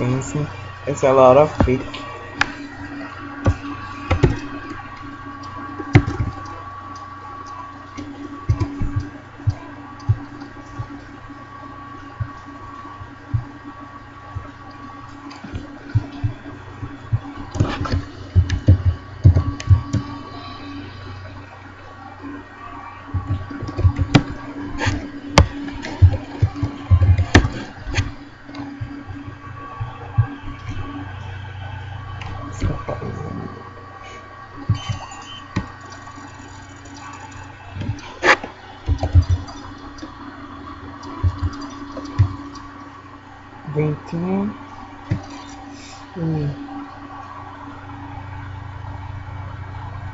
Esse, essa é a hora fake. Ventinho e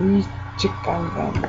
e te cagando.